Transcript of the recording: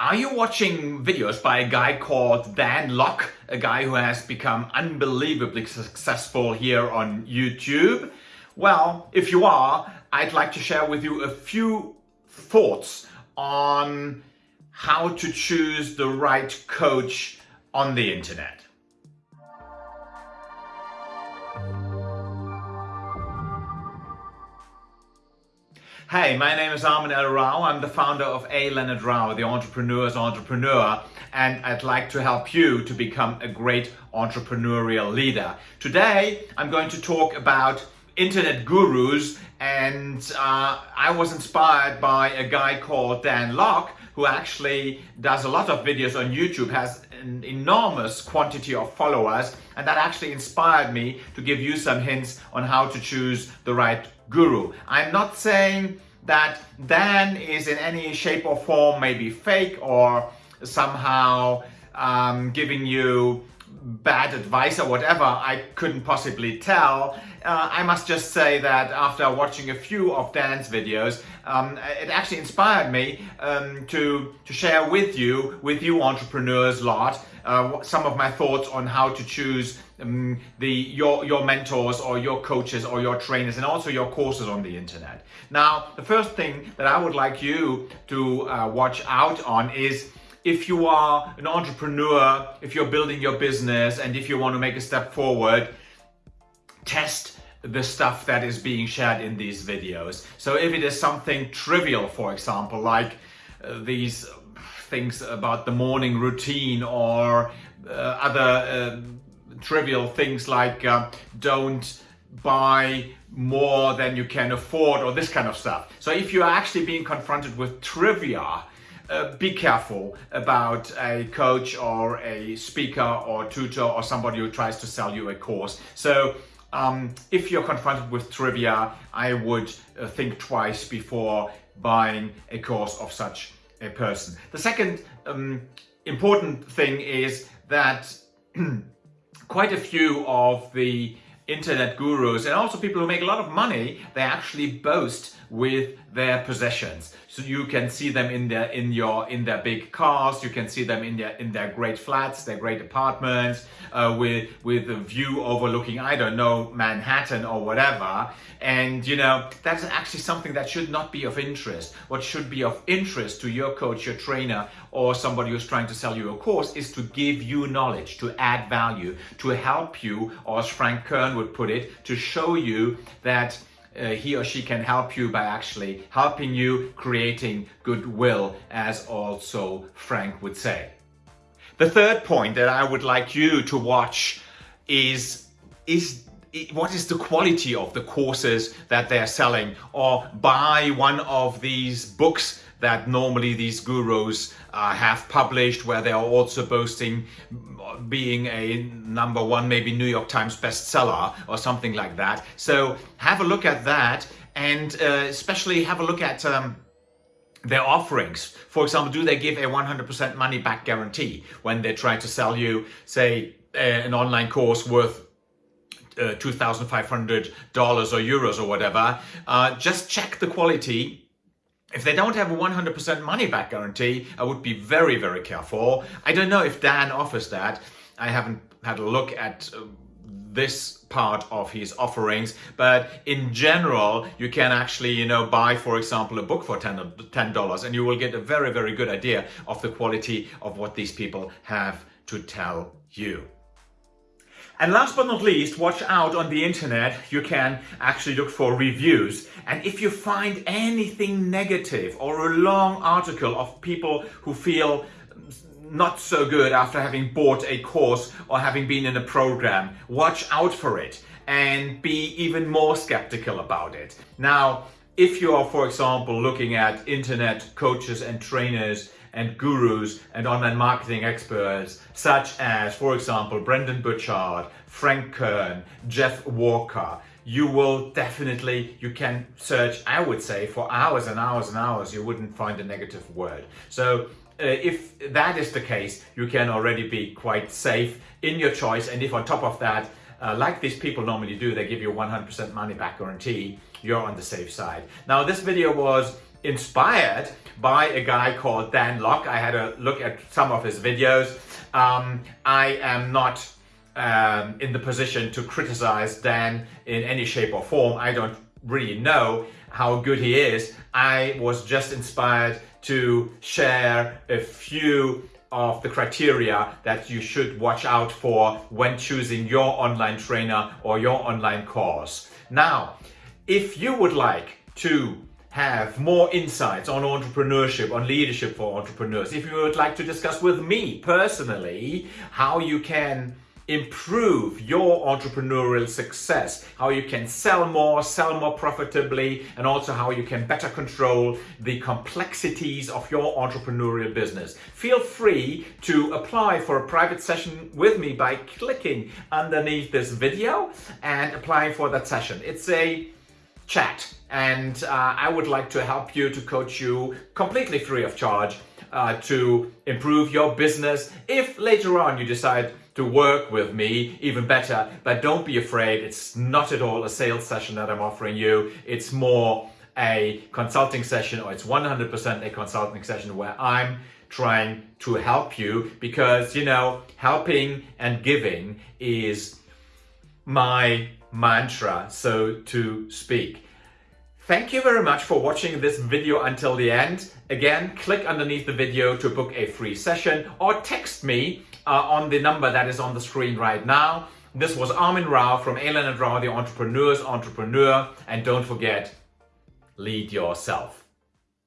Are you watching videos by a guy called Dan Lok, a guy who has become unbelievably successful here on YouTube? Well, if you are, I'd like to share with you a few thoughts on how to choose the right coach on the internet. Hey, my name is Armin L. Rao. I'm the founder of A. Leonard Rao, the entrepreneur's entrepreneur, and I'd like to help you to become a great entrepreneurial leader. Today, I'm going to talk about internet gurus and uh, I was inspired by a guy called Dan Lok who actually does a lot of videos on YouTube, has an enormous quantity of followers and that actually inspired me to give you some hints on how to choose the right guru. I'm not saying that Dan is in any shape or form maybe fake or somehow um, giving you bad advice or whatever, I couldn't possibly tell. Uh, I must just say that after watching a few of Dan's videos, um, it actually inspired me um, to, to share with you, with you entrepreneurs lot, uh, some of my thoughts on how to choose um, the your your mentors or your coaches or your trainers and also your courses on the internet. Now, the first thing that I would like you to uh, watch out on is if you are an entrepreneur, if you're building your business and if you want to make a step forward, test the stuff that is being shared in these videos. So if it is something trivial, for example, like uh, these things about the morning routine or uh, other uh, trivial things like uh, don't buy more than you can afford or this kind of stuff. So if you are actually being confronted with trivia uh, be careful about a coach or a speaker or tutor or somebody who tries to sell you a course. So um, if you're confronted with trivia, I would uh, think twice before buying a course of such a person. The second um, important thing is that quite a few of the internet gurus and also people who make a lot of money, they actually boast with their possessions. So you can see them in their in your in their big cars. You can see them in their in their great flats, their great apartments, uh, with with a view overlooking I don't know Manhattan or whatever. And you know that's actually something that should not be of interest. What should be of interest to your coach, your trainer, or somebody who's trying to sell you a course is to give you knowledge, to add value, to help you, or as Frank Kern would put it, to show you that uh, he or she can help you by actually helping you creating goodwill as also Frank would say. The third point that I would like you to watch is, is what is the quality of the courses that they're selling or buy one of these books that normally these gurus uh, have published where they are also boasting being a number one maybe New York Times bestseller or something like that so have a look at that and uh, especially have a look at um, their offerings. For example, do they give a 100% money back guarantee when they try to sell you, say, an online course worth uh, $2,500 or euros or whatever, uh, just check the quality. If they don't have a 100% money back guarantee, I would be very, very careful. I don't know if Dan offers that. I haven't had a look at uh, this part of his offerings but in general you can actually you know buy for example a book for $10 and you will get a very very good idea of the quality of what these people have to tell you. And last but not least, watch out on the internet. You can actually look for reviews. And if you find anything negative or a long article of people who feel not so good after having bought a course or having been in a program, watch out for it and be even more skeptical about it. Now, if you are, for example, looking at internet coaches and trainers and gurus and online marketing experts such as, for example, Brendon Burchard, Frank Kern, Jeff Walker, you will definitely, you can search, I would say, for hours and hours and hours, you wouldn't find a negative word. So uh, if that is the case, you can already be quite safe in your choice. And if on top of that, uh, like these people normally do, they give you 100% money back guarantee, you're on the safe side. Now, this video was inspired by a guy called Dan Lok. I had a look at some of his videos. Um, I am not um, in the position to criticize Dan in any shape or form. I don't really know how good he is. I was just inspired to share a few of the criteria that you should watch out for when choosing your online trainer or your online course. Now, if you would like to have more insights on entrepreneurship, on leadership for entrepreneurs, if you would like to discuss with me personally how you can improve your entrepreneurial success, how you can sell more, sell more profitably, and also how you can better control the complexities of your entrepreneurial business. Feel free to apply for a private session with me by clicking underneath this video and applying for that session. It's a chat and uh, I would like to help you to coach you completely free of charge uh, to improve your business if later on you decide to work with me even better. But don't be afraid it's not at all a sales session that I'm offering you. It's more a consulting session or it's 100% a consulting session where I'm trying to help you because you know helping and giving is my mantra so to speak Thank you very much for watching this video until the end. Again, click underneath the video to book a free session or text me uh, on the number that is on the screen right now. This was Armin Rao from A. and Rao, the Entrepreneur's Entrepreneur. And don't forget, lead yourself.